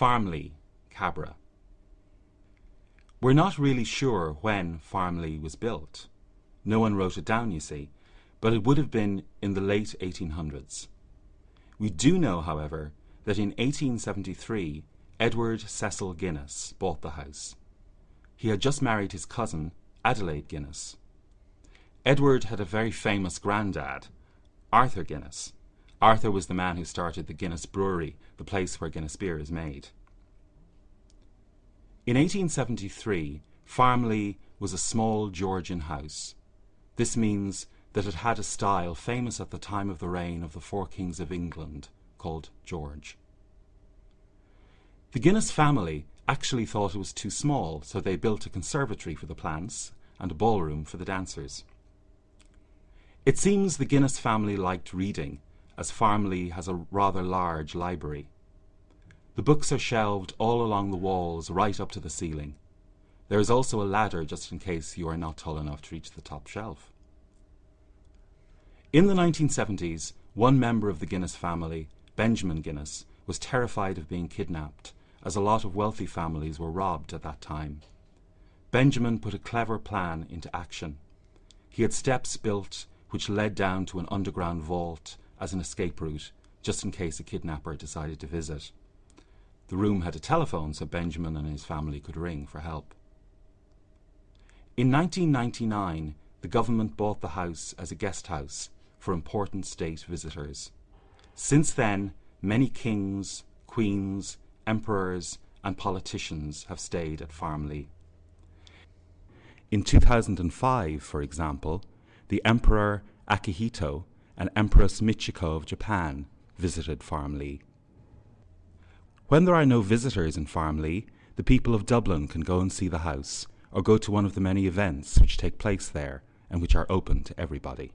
Farmleigh, Cabra. We're not really sure when Farmleigh was built. No one wrote it down, you see, but it would have been in the late 1800s. We do know, however, that in 1873 Edward Cecil Guinness bought the house. He had just married his cousin, Adelaide Guinness. Edward had a very famous granddad, Arthur Guinness. Arthur was the man who started the Guinness Brewery, the place where Guinness beer is made. In 1873, Farmleigh was a small Georgian house. This means that it had a style famous at the time of the reign of the four kings of England, called George. The Guinness family actually thought it was too small, so they built a conservatory for the plants and a ballroom for the dancers. It seems the Guinness family liked reading, as Farmleigh has a rather large library. The books are shelved all along the walls right up to the ceiling. There is also a ladder just in case you are not tall enough to reach the top shelf. In the 1970s, one member of the Guinness family, Benjamin Guinness, was terrified of being kidnapped, as a lot of wealthy families were robbed at that time. Benjamin put a clever plan into action. He had steps built which led down to an underground vault as an escape route, just in case a kidnapper decided to visit. The room had a telephone so Benjamin and his family could ring for help. In 1999, the government bought the house as a guest house for important state visitors. Since then, many kings, queens, emperors, and politicians have stayed at Farmleigh. In 2005, for example, the Emperor Akihito and Empress Michiko of Japan visited Farmleigh. When there are no visitors in Farmleigh, the people of Dublin can go and see the house or go to one of the many events which take place there and which are open to everybody.